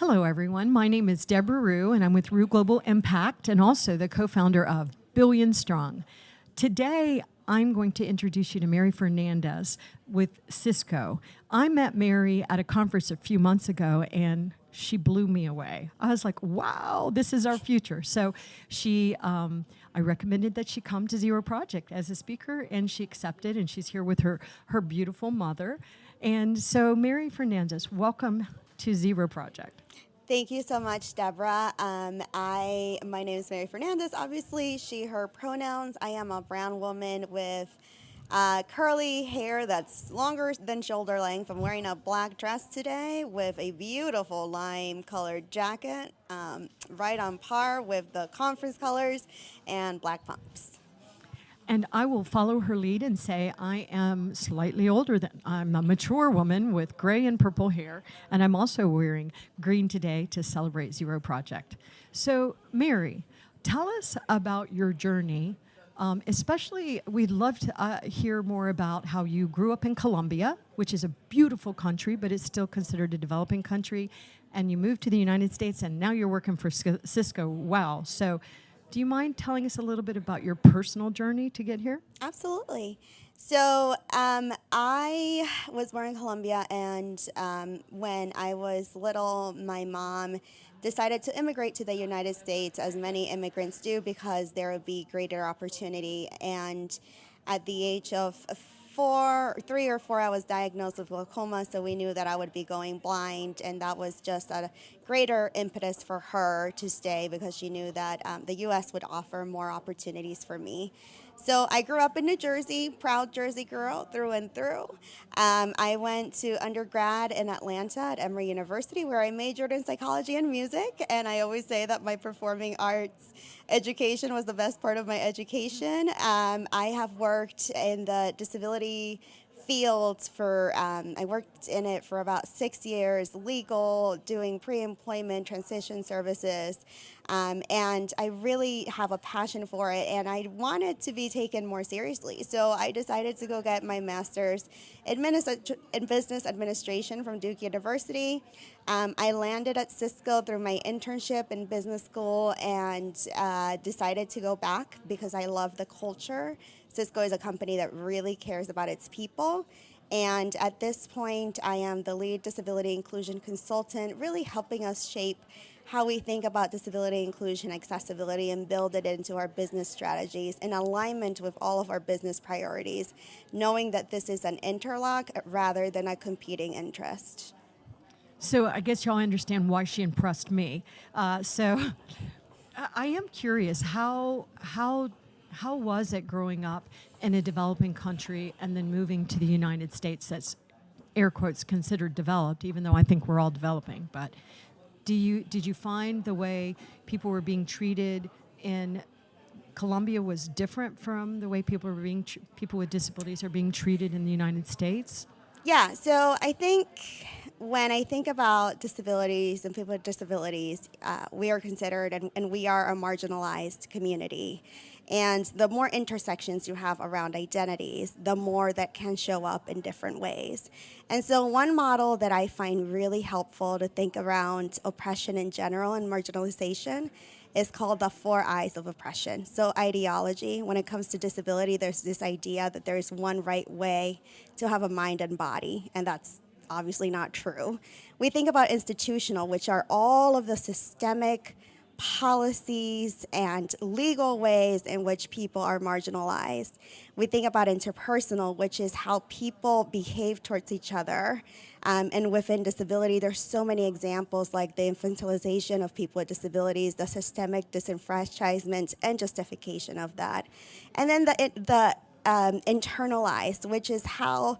Hello, everyone. My name is Deborah Ruh, and I'm with Ruh Global Impact and also the co-founder of Billion Strong. Today, I'm going to introduce you to Mary Fernandez with Cisco. I met Mary at a conference a few months ago, and she blew me away. I was like, wow, this is our future. So she, um, I recommended that she come to Zero Project as a speaker, and she accepted, and she's here with her, her beautiful mother. And so Mary Fernandez, welcome to Zero Project. Thank you so much, Deborah. Um, I, my name is Mary Fernandez, obviously, she, her pronouns. I am a brown woman with uh, curly hair that's longer than shoulder length. I'm wearing a black dress today with a beautiful lime colored jacket, um, right on par with the conference colors and black pumps. And I will follow her lead and say I am slightly older than, I'm a mature woman with gray and purple hair, and I'm also wearing green today to celebrate Zero Project. So Mary, tell us about your journey um, especially, we'd love to uh, hear more about how you grew up in Colombia, which is a beautiful country, but it's still considered a developing country. And you moved to the United States, and now you're working for Cisco. Wow. So do you mind telling us a little bit about your personal journey to get here? Absolutely. So um, I was born in Colombia, and um, when I was little, my mom decided to immigrate to the United States, as many immigrants do, because there would be greater opportunity. And at the age of four, three or four, I was diagnosed with glaucoma, so we knew that I would be going blind, and that was just a greater impetus for her to stay because she knew that um, the U.S. would offer more opportunities for me. So I grew up in New Jersey, proud Jersey girl through and through. Um, I went to undergrad in Atlanta at Emory University where I majored in psychology and music. And I always say that my performing arts education was the best part of my education. Um, I have worked in the disability field for, um, I worked in it for about six years, legal, doing pre-employment transition services. Um, and I really have a passion for it and I wanted to be taken more seriously. So I decided to go get my master's in business administration from Duke University. Um, I landed at Cisco through my internship in business school and uh, decided to go back because I love the culture. Cisco is a company that really cares about its people. And at this point, I am the lead disability inclusion consultant, really helping us shape how we think about disability inclusion, accessibility, and build it into our business strategies in alignment with all of our business priorities, knowing that this is an interlock rather than a competing interest. So I guess y'all understand why she impressed me. Uh, so I am curious, how, how, how was it growing up in a developing country and then moving to the United States that's air quotes considered developed, even though I think we're all developing, but do you, did you find the way people were being treated in Colombia was different from the way people were being people with disabilities are being treated in the United States? Yeah, so I think when I think about disabilities and people with disabilities, uh, we are considered and, and we are a marginalized community. And the more intersections you have around identities, the more that can show up in different ways. And so one model that I find really helpful to think around oppression in general and marginalization is called the four I's of oppression. So ideology, when it comes to disability, there's this idea that there's one right way to have a mind and body, and that's obviously not true. We think about institutional, which are all of the systemic policies and legal ways in which people are marginalized. We think about interpersonal, which is how people behave towards each other. Um, and within disability, there's so many examples like the infantilization of people with disabilities, the systemic disenfranchisement and justification of that. And then the, the um, internalized, which is how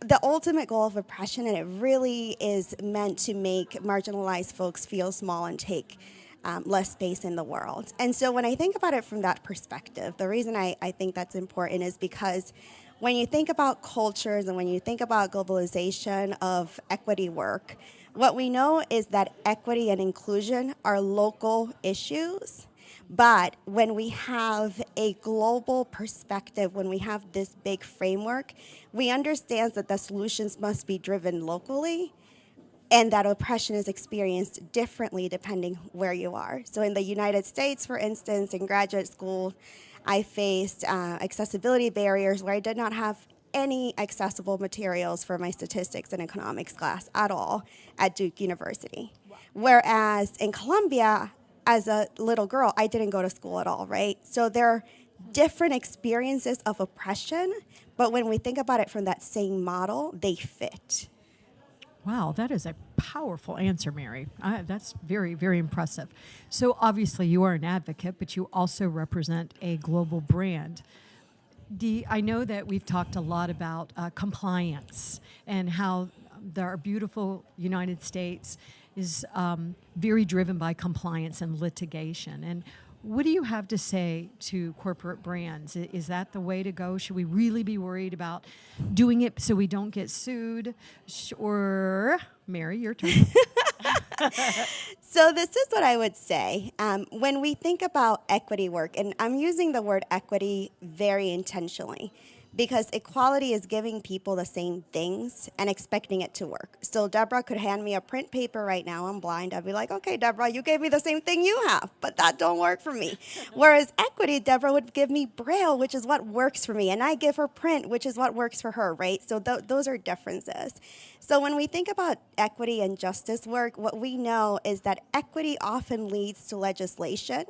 the ultimate goal of oppression, and it really is meant to make marginalized folks feel small and take um, less space in the world. And so when I think about it from that perspective, the reason I, I think that's important is because when you think about cultures and when you think about globalization of equity work, what we know is that equity and inclusion are local issues. But when we have a global perspective, when we have this big framework, we understand that the solutions must be driven locally and that oppression is experienced differently depending where you are. So in the United States, for instance, in graduate school, I faced uh, accessibility barriers where I did not have any accessible materials for my statistics and economics class at all at Duke University. Whereas in Colombia, as a little girl, I didn't go to school at all, right? So there are different experiences of oppression, but when we think about it from that same model, they fit. Wow, that is a powerful answer, Mary. That's very, very impressive. So, obviously, you are an advocate, but you also represent a global brand. I know that we've talked a lot about uh, compliance and how our beautiful United States is um, very driven by compliance and litigation. And what do you have to say to corporate brands? Is that the way to go? Should we really be worried about doing it so we don't get sued? Or, Mary, your turn. so, this is what I would say. Um, when we think about equity work, and I'm using the word equity very intentionally because equality is giving people the same things and expecting it to work. So Deborah could hand me a print paper right now. I'm blind. I'd be like, okay, Deborah, you gave me the same thing you have, but that don't work for me. Whereas equity, Deborah would give me braille, which is what works for me, and I give her print, which is what works for her, right? So th those are differences. So when we think about equity and justice work, what we know is that equity often leads to legislation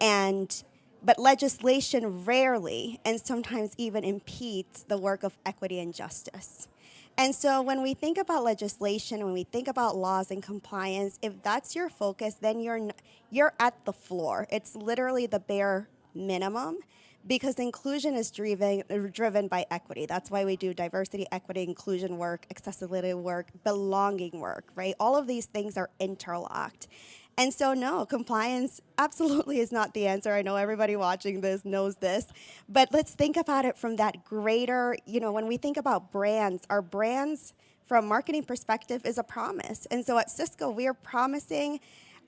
and but legislation rarely and sometimes even impedes the work of equity and justice. And so when we think about legislation, when we think about laws and compliance, if that's your focus, then you're, you're at the floor. It's literally the bare minimum because inclusion is driven, driven by equity. That's why we do diversity, equity, inclusion work, accessibility work, belonging work, right? All of these things are interlocked. And so, no, compliance absolutely is not the answer. I know everybody watching this knows this, but let's think about it from that greater, you know, when we think about brands, our brands from a marketing perspective is a promise. And so at Cisco, we are promising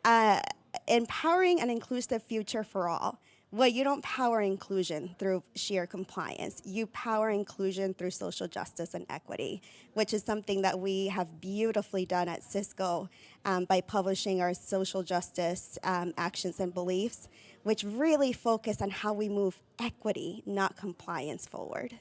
uh, empowering an inclusive future for all. Well, you don't power inclusion through sheer compliance. You power inclusion through social justice and equity, which is something that we have beautifully done at Cisco um, by publishing our social justice um, actions and beliefs, which really focus on how we move equity, not compliance, forward.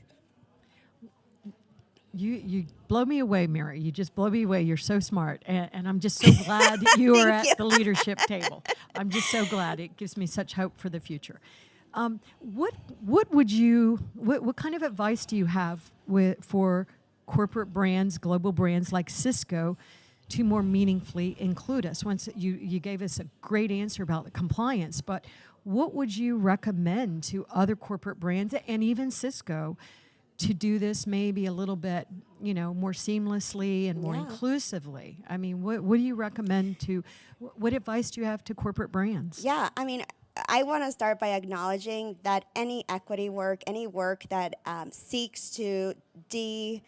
You you blow me away, Mary. You just blow me away. You're so smart, and, and I'm just so glad you are at you. the leadership table. I'm just so glad. It gives me such hope for the future. Um, what what would you what, what kind of advice do you have with for corporate brands, global brands like Cisco, to more meaningfully include us? Once you you gave us a great answer about the compliance, but what would you recommend to other corporate brands and even Cisco? To do this maybe a little bit, you know, more seamlessly and more yeah. inclusively? I mean, what, what do you recommend to, what advice do you have to corporate brands? Yeah, I mean, I want to start by acknowledging that any equity work, any work that um, seeks to de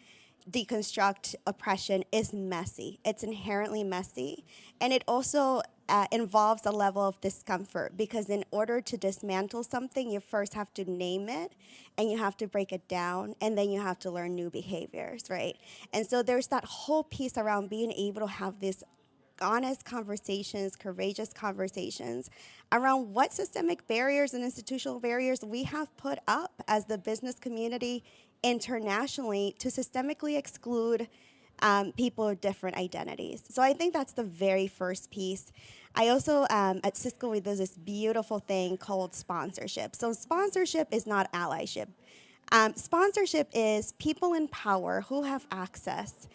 deconstruct oppression is messy. It's inherently messy. And it also uh, involves a level of discomfort because in order to dismantle something, you first have to name it and you have to break it down and then you have to learn new behaviors, right? And so there's that whole piece around being able to have this honest conversations, courageous conversations around what systemic barriers and institutional barriers we have put up as the business community internationally to systemically exclude um, people with different identities. So I think that's the very first piece. I also, um, at Cisco, we do this beautiful thing called sponsorship. So sponsorship is not allyship. Um, sponsorship is people in power who have access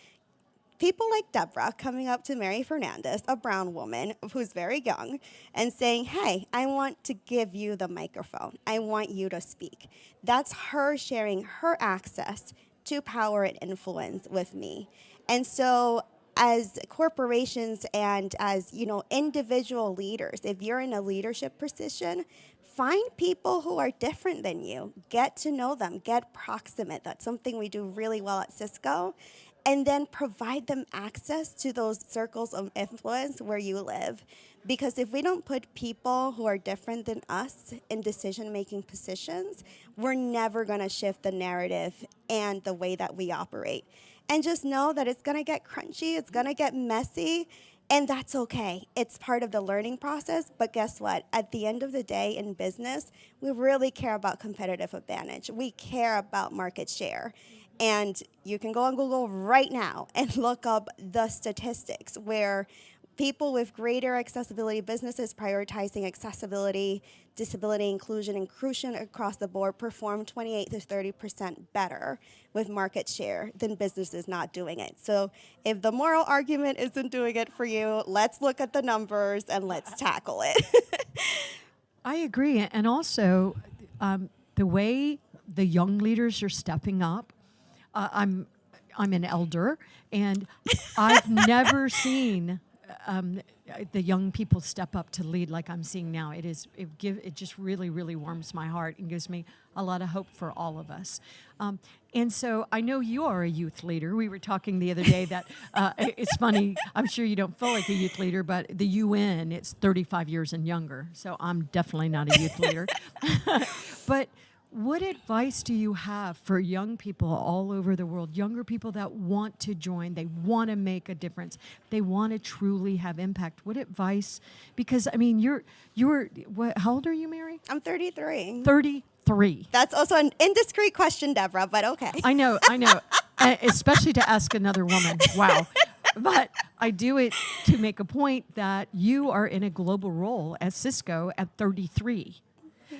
people like Deborah coming up to Mary Fernandez, a brown woman who's very young, and saying, Hey, I want to give you the microphone. I want you to speak. That's her sharing her access to power and influence with me. And so as corporations and as you know individual leaders if you're in a leadership position find people who are different than you get to know them get proximate that's something we do really well at cisco and then provide them access to those circles of influence where you live. Because if we don't put people who are different than us in decision making positions, we're never going to shift the narrative and the way that we operate. And just know that it's to get crunchy, it's to get messy, and that's okay. It's part of the learning process. But guess what? At the end of the day in business, we really care about competitive advantage. We care about market share. And you can go on Google right now and look up the statistics where people with greater accessibility businesses prioritizing accessibility, disability inclusion, inclusion across the board perform 28 to 30% better with market share than businesses not doing it. So if the moral argument isn't doing it for you, let's look at the numbers and let's tackle it. I agree. And also, um, the way the young leaders are stepping up, uh, I'm I'm an elder, and I've never seen um, the young people step up to lead like I'm seeing now. It is it give it just really really warms my heart and gives me a lot of hope for all of us. Um, and so I know you are a youth leader. We were talking the other day that uh, it's funny. I'm sure you don't feel like a youth leader, but the UN it's 35 years and younger. So I'm definitely not a youth leader. but what advice do you have for young people all over the world, younger people that want to join, they want to make a difference, they want to truly have impact? What advice? Because I mean, you're you're what? How old are you, Mary? I'm 33. 33. That's also an indiscreet question, Deborah, but okay. I know, I know, especially to ask another woman. Wow. But I do it to make a point that you are in a global role at Cisco at 33.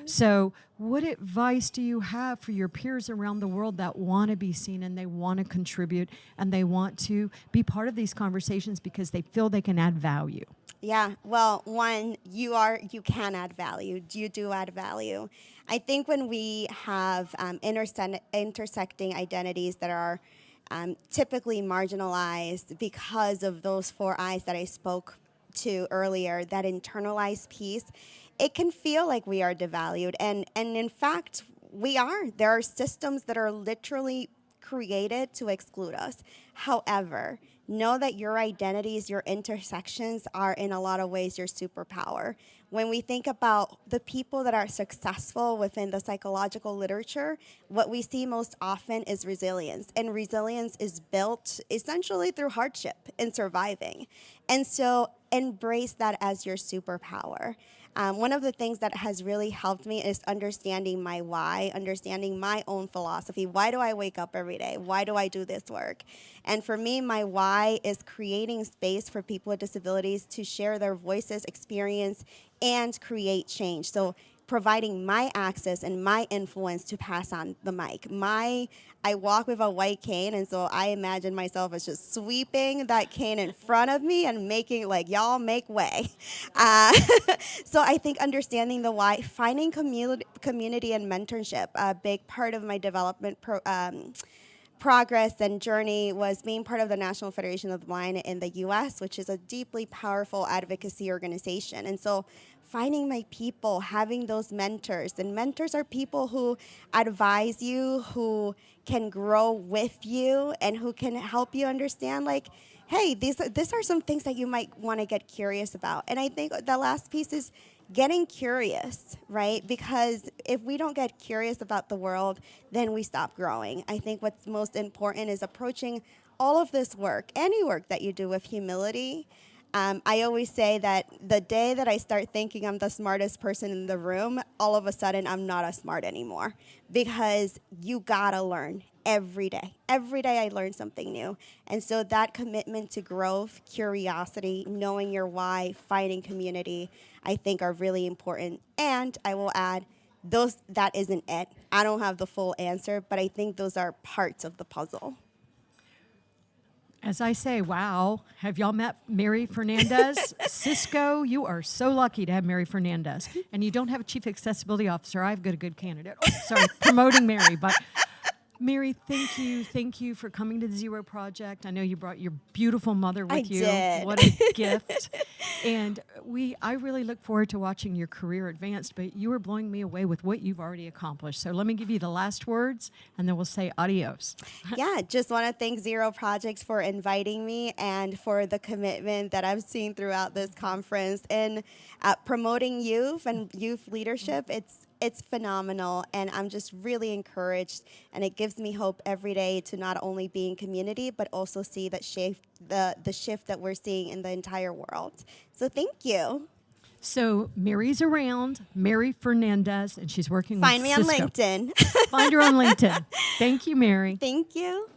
So, what advice do you have for your peers around the world that want to be seen and they want to contribute and they want to be part of these conversations because they feel they can add value? Yeah, well, one, you are you can add value. You do add value. I think when we have um, interse- intersecting identities that are um, typically marginalized because of those four I's that I spoke to earlier, that internalized piece, it can feel like we are devalued. And, and in fact, we are. There are systems that are literally created to exclude us. However, know that your identities, your intersections are in a lot of ways your superpower. When we think about the people that are successful within the psychological literature, what we see most often is resilience. And resilience is built essentially through hardship and surviving. And so embrace that as your superpower. Um, one of the things that has really helped me is understanding my why, understanding my own philosophy. Why do I wake up every day? Why do I do this work? And for me, my why is creating space for people with disabilities to share their voices, experience, and create change. So providing my access and my influence to pass on the mic. My I walk with a white cane, and so I imagine myself as just sweeping that cane in front of me and making like y'all make way. Uh, so I think understanding the why, finding community, community and mentorship, a big part of my development. Pro, um, progress and journey was being part of the National Federation of the Blind in the US, which is a deeply powerful advocacy organization. And so finding my people, having those mentors. And mentors are people who advise you, who can grow with you, and who can help you understand, like, hey, these, these are some things that you might want to get curious about. And I think the last piece is getting curious, right? Because if we don't get curious about the world, then we stop growing. I think what's most important is approaching all of this work, any work that you do with humility um, I always say that the day that I start thinking I'm the smartest person in the room, all of a sudden I'm not as smart anymore because you gotta learn every day. Every day I learn something new. And so that commitment to growth, curiosity, knowing your why, finding community, I think are really important. And I will add, those that isn't it. I don't have the full answer, but I think those are parts of the puzzle. As I say, wow, have y'all met Mary Fernandez? Cisco, you are so lucky to have Mary Fernandez. And you don't have a chief accessibility officer. I've got a good candidate. Oh, sorry, promoting Mary, but Mary, thank you. Thank you for coming to the Zero Project. I know you brought your beautiful mother with I you. Did. What a gift. And we I really look forward to watching your career advance, but you are blowing me away with what you've already accomplished. So let me give you the last words and then we'll say adios. yeah, just want to thank Zero Projects for inviting me and for the commitment that I've seen throughout this conference and uh, promoting youth and youth leadership. It's it's phenomenal, and I'm just really encouraged, and it gives me hope every day to not only be in community, but also see that shift, the the shift that we're seeing in the entire world. So thank you. So Mary's around, Mary Fernandez, and she's working Find with me on LinkedIn. Find her on LinkedIn. Thank you, Mary. thank you.